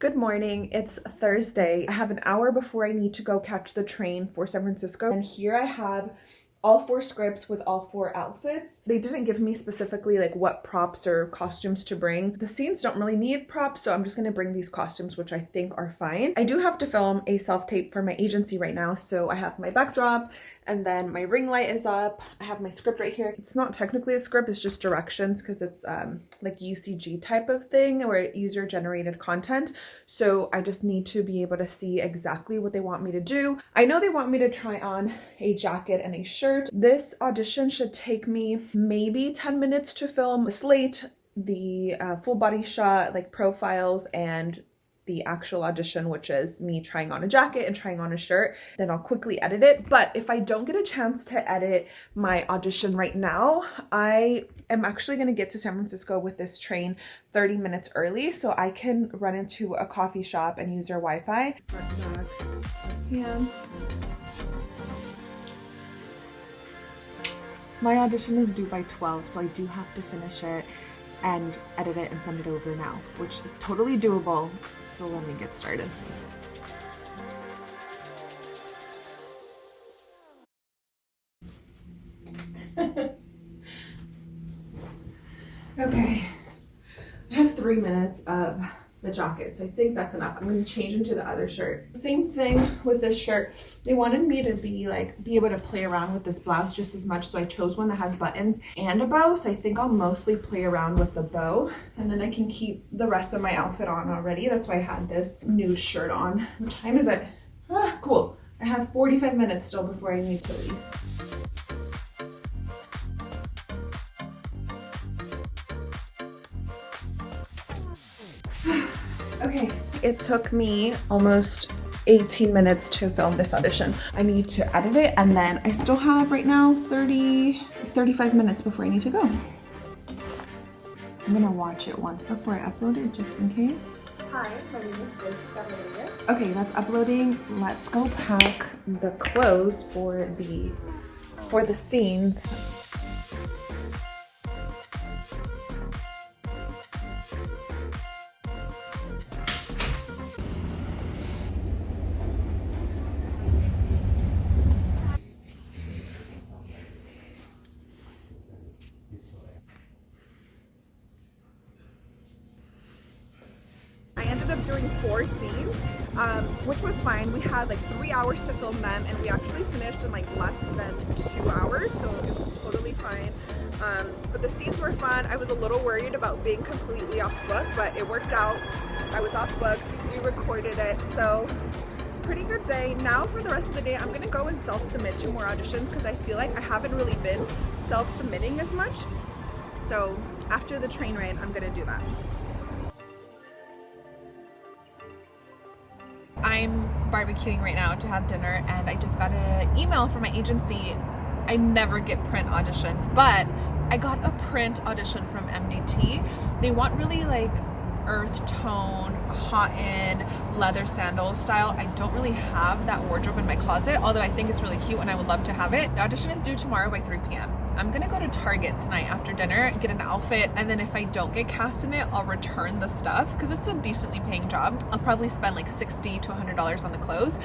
Good morning. It's Thursday. I have an hour before I need to go catch the train for San Francisco. And here I have all four scripts with all four outfits. They didn't give me specifically like what props or costumes to bring. The scenes don't really need props, so I'm just gonna bring these costumes, which I think are fine. I do have to film a self-tape for my agency right now, so I have my backdrop and then my ring light is up. I have my script right here. It's not technically a script, it's just directions because it's um, like UCG type of thing or user generated content. So I just need to be able to see exactly what they want me to do. I know they want me to try on a jacket and a shirt shirt. This audition should take me maybe 10 minutes to film the slate, the uh, full body shot, like profiles and the actual audition, which is me trying on a jacket and trying on a shirt. Then I'll quickly edit it. But if I don't get a chance to edit my audition right now, I am actually going to get to San Francisco with this train 30 minutes early so I can run into a coffee shop and use their Wi-Fi. Hands. My audition is due by 12, so I do have to finish it and edit it and send it over now, which is totally doable. So let me get started. okay, I have three minutes of the jacket. So I think that's enough. I'm to change into the other shirt. Same thing with this shirt. They wanted me to be like, be able to play around with this blouse just as much. So I chose one that has buttons and a bow. So I think I'll mostly play around with the bow and then I can keep the rest of my outfit on already. That's why I had this nude shirt on. What time is it? Ah, cool. I have 45 minutes still before I need to leave. It took me almost 18 minutes to film this audition. I need to edit it and then I still have right now 30, 35 minutes before I need to go. I'm gonna watch it once before I upload it just in case. Hi, my name is Grace Okay, that's uploading. Let's go pack the clothes for the for the scenes four scenes, um, which was fine. We had like three hours to film them and we actually finished in like less than two hours, so it was totally fine. Um, but the scenes were fun. I was a little worried about being completely off book, but it worked out. I was off book, we recorded it, so pretty good day. Now for the rest of the day, I'm gonna go and self-submit to more auditions because I feel like I haven't really been self-submitting as much. So after the train ride, I'm gonna do that. Barbecuing right now to have dinner and I just got an email from my agency. I never get print auditions, but I got a print audition from MDT. They want really like earth tone, cotton, leather sandal style. I don't really have that wardrobe in my closet, although I think it's really cute and I would love to have it. The audition is due tomorrow by 3 p.m. I'm gonna go to Target tonight after dinner, get an outfit, and then if I don't get cast in it, I'll return the stuff because it's a decently paying job. I'll probably spend like 60 to $100 on the clothes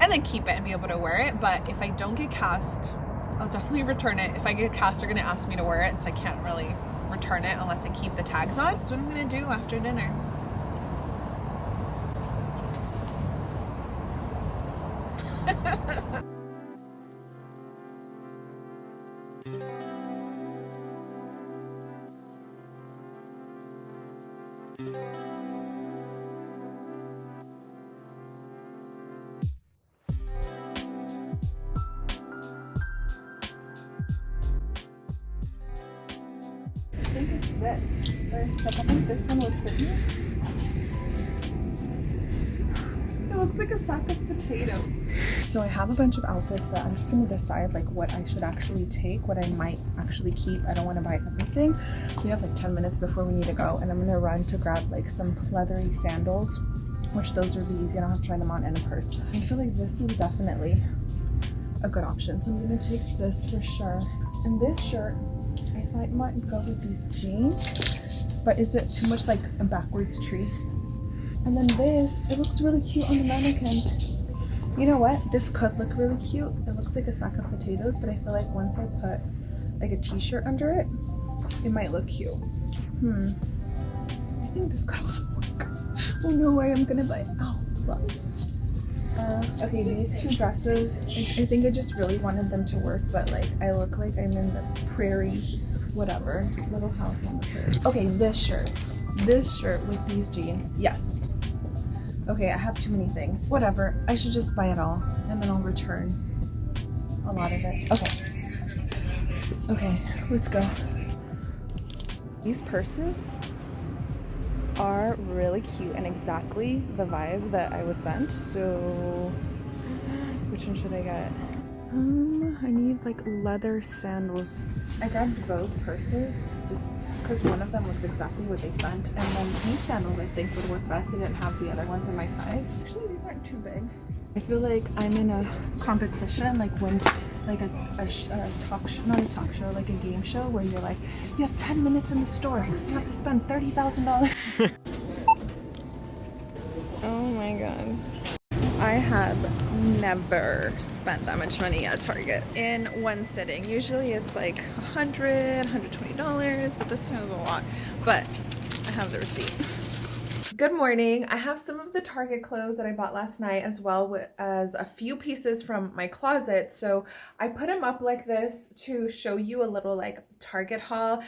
and then keep it and be able to wear it. But if I don't get cast, I'll definitely return it. If I get cast, they're gonna ask me to wear it, so I can't really return it unless I keep the tags on. That's what I'm gonna do after dinner. think it's this. I think this one will fit me. It looks like a sack of potatoes. So I have a bunch of outfits that I'm just gonna decide like what I should actually take, what I might actually keep. I don't wanna buy everything. We have like 10 minutes before we need to go and I'm gonna run to grab like some leathery sandals, which those are the easy. I don't have to try them on in a purse. I feel like this is definitely a good option. So I'm gonna take this for sure. And this shirt I thought it might go with these jeans, but is it too much like a backwards tree? And then this, it looks really cute on the mannequin. You know what? This could look really cute. It looks like a sack of potatoes, but I feel like once I put like a t-shirt under it, it might look cute. Hmm. I think this could also work. Oh no, way, I am gonna buy it. Oh, look. Okay, these two dresses, I, I think I just really wanted them to work, but like I look like I'm in the prairie, whatever, little house on the prairie. Okay, this shirt. This shirt with these jeans, yes. Okay, I have too many things. Whatever, I should just buy it all and then I'll return a lot of it. Okay. Okay, let's go. These purses are really cute and exactly the vibe that I was sent. So, which one should I get? Um, I need like leather sandals. I grabbed both purses just because one of them was exactly what they sent, and then these sandals I think would work best. I didn't have the other ones in my size. Actually, these aren't too big. I feel like I'm in a competition, like when, like a, a, a talk show, not a talk show, like a game show where you're like, you have 10 minutes in the store, you have to spend $30,000. oh my god. I have never spent that much money at Target in one sitting. Usually it's like 100 $120, but this time is a lot. But I have the receipt. Good morning. I have some of the Target clothes that I bought last night as well as a few pieces from my closet. So I put them up like this to show you a little like Target haul.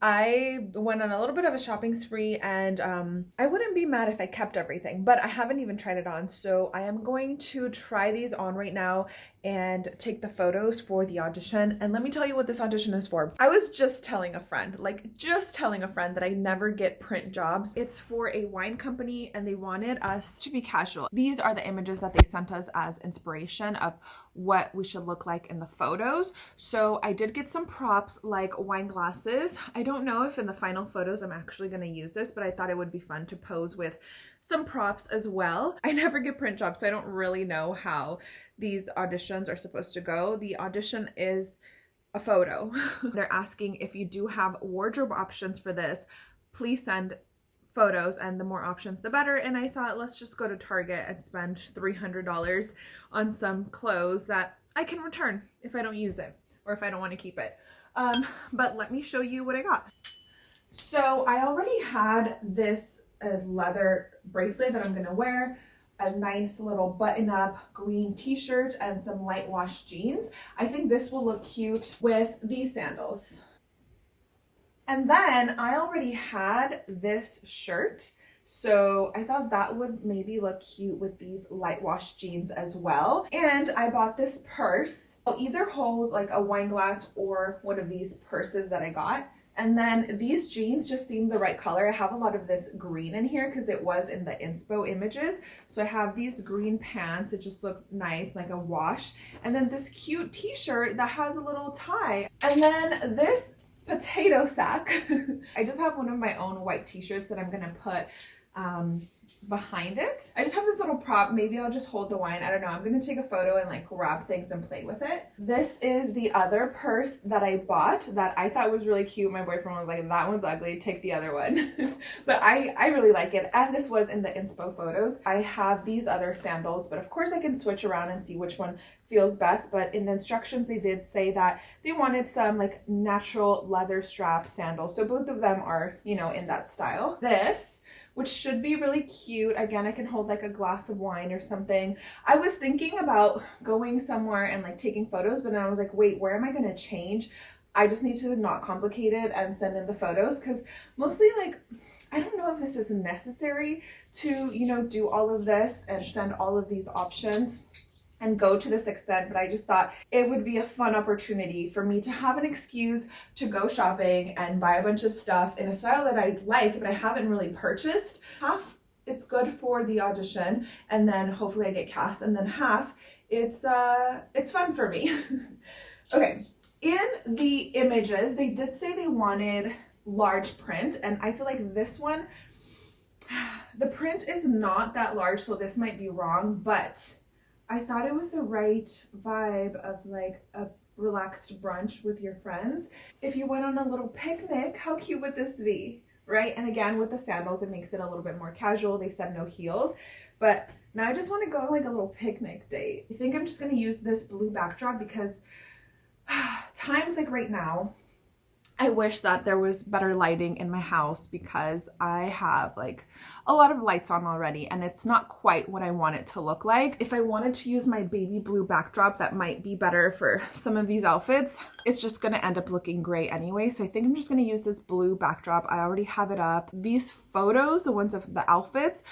I went on a little bit of a shopping spree and um, I wouldn't be mad if I kept everything, but I haven't even tried it on. So I am going to try these on right now and take the photos for the audition. And let me tell you what this audition is for. I was just telling a friend, like just telling a friend that I never get print jobs. It's for a wine company and they wanted us to be casual. These are the images that they sent us as inspiration of what we should look like in the photos. So I did get some props like wine glasses. I don't know if in the final photos I'm actually going to use this, but I thought it would be fun to pose with some props as well. I never get print jobs, so I don't really know how these auditions are supposed to go. The audition is a photo. They're asking if you do have wardrobe options for this, please send photos and the more options the better and I thought let's just go to Target and spend $300 on some clothes that I can return if I don't use it or if I don't want to keep it. Um, but let me show you what I got. So I already had this uh, leather bracelet that I'm to wear a nice little button up green t-shirt and some light wash jeans. I think this will look cute with these sandals. And then I already had this shirt. So I thought that would maybe look cute with these light wash jeans as well. And I bought this purse. I'll either hold like a wine glass or one of these purses that I got. And then these jeans just seem the right color. I have a lot of this green in here because it was in the inspo images. So I have these green pants. It just looked nice, like a wash. And then this cute t-shirt that has a little tie. And then this potato sack. I just have one of my own white t-shirts that I'm going to put um, behind it. I just have this little prop. Maybe I'll just hold the wine. I don't know. I'm going to take a photo and like grab things and play with it. This is the other purse that I bought that I thought was really cute. My boyfriend was like, that one's ugly. Take the other one. but I, I really like it. And this was in the inspo photos. I have these other sandals, but of course I can switch around and see which one feels best. But in the instructions, they did say that they wanted some like natural leather strap sandals. So both of them are, you know, in that style. This which should be really cute. Again, I can hold like a glass of wine or something. I was thinking about going somewhere and like taking photos, but then I was like, wait, where am I going to change? I just need to not complicate it and send in the photos because mostly like, I don't know if this is necessary to, you know, do all of this and send all of these options and go to this extent, but I just thought it would be a fun opportunity for me to have an excuse to go shopping and buy a bunch of stuff in a style that I'd like, but I haven't really purchased. Half it's good for the audition and then hopefully I get cast and then half it's uh it's fun for me. okay, in the images, they did say they wanted large print and I feel like this one the print is not that large, so this might be wrong, but I thought it was the right vibe of like a relaxed brunch with your friends. If you went on a little picnic, how cute would this be? right? And again, with the sandals, it makes it a little bit more casual. They said no heels, but now I just want to go on like a little picnic date. I think I'm just going to use this blue backdrop because times like right now, I wish that there was better lighting in my house because I have like a lot of lights on already and it's not quite what I want it to look like. If I wanted to use my baby blue backdrop that might be better for some of these outfits, it's just gonna end up looking gray anyway. So I think I'm just gonna use this blue backdrop. I already have it up. These photos, the ones of the outfits,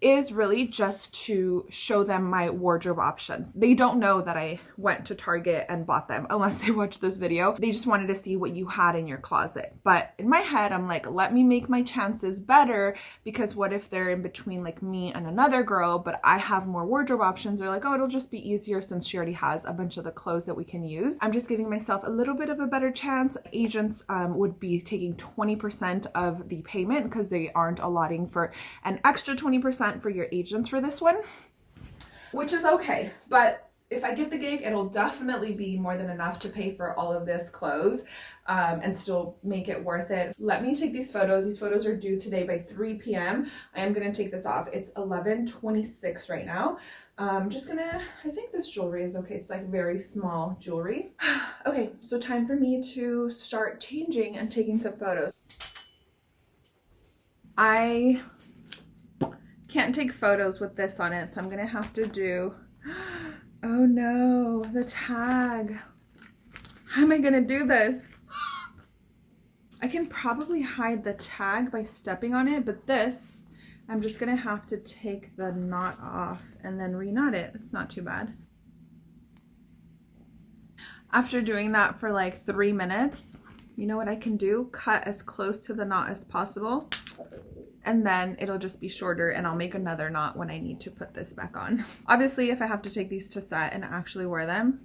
is really just to show them my wardrobe options. They don't know that I went to Target and bought them unless they watch this video. They just wanted to see what you had in your closet. But in my head, I'm like, let me make my chances better because what if they're in between like me and another girl, but I have more wardrobe options? They're like, oh, it'll just be easier since she already has a bunch of the clothes that we can use. I'm just giving myself a little bit of a better chance. Agents um, would be taking 20% of the payment because they aren't allotting for an extra 20% for your agents for this one, which is okay. But if I get the gig, it'll definitely be more than enough to pay for all of this clothes um, and still make it worth it. Let me take these photos. These photos are due today by 3 p.m. I am going to take this off. It's 11.26 right now. I'm um, just gonna, I think this jewelry is okay. It's like very small jewelry. okay, so time for me to start changing and taking some photos. I can't take photos with this on it, so I'm gonna have to do, oh no, the tag. How am I gonna do this? I can probably hide the tag by stepping on it, but this, I'm just gonna have to take the knot off and then reknot it. It's not too bad. After doing that for like three minutes, you know what I can do? Cut as close to the knot as possible and then it'll just be shorter and I'll make another knot when I need to put this back on. Obviously, if I have to take these to set and actually wear them,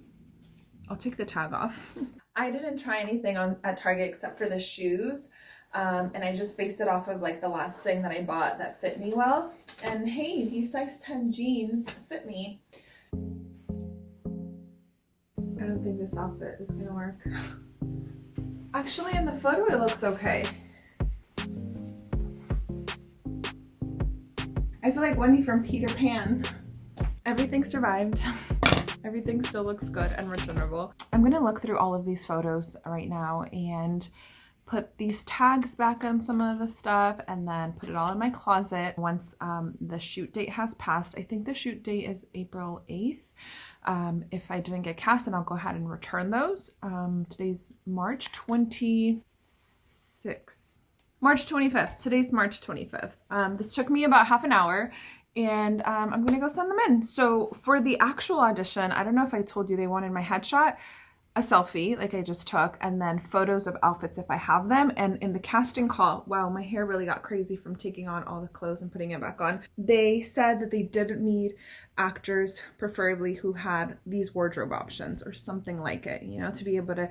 I'll take the tag off. I didn't try anything on at Target except for the shoes. Um, and I just based it off of like the last thing that I bought that fit me well. And hey, these size 10 jeans fit me. I don't think this outfit is gonna work. Actually, in the photo, it looks okay. I feel like Wendy from Peter Pan. Everything survived. Everything still looks good and returnable. I'm gonna look through all of these photos right now and put these tags back on some of the stuff and then put it all in my closet once um, the shoot date has passed. I think the shoot date is April 8th. Um, if I didn't get cast, then I'll go ahead and return those. Um, today's March 26th. March 25th. Today's March 25th. Um, this took me about half an hour and um, I'm gonna go send them in. So for the actual audition, I don't know if I told you they wanted my headshot, a selfie like I just took, and then photos of outfits if I have them. And in the casting call, wow, my hair really got crazy from taking on all the clothes and putting it back on. They said that they didn't need actors, preferably who had these wardrobe options or something like it, you know, to be able to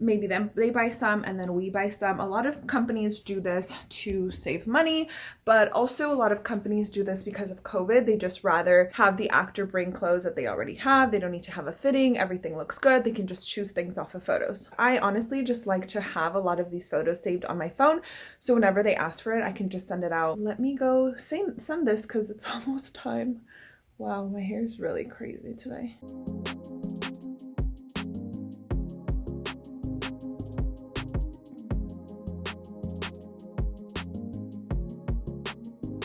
maybe them they buy some and then we buy some. A lot of companies do this to save money but also a lot of companies do this because of covid. They just rather have the actor bring clothes that they already have. They don't need to have a fitting. Everything looks good. They can just choose things off of photos. I honestly just like to have a lot of these photos saved on my phone. So whenever they ask for it i can just send it out. Let me go send, send this because it's almost time. Wow my hair is really crazy today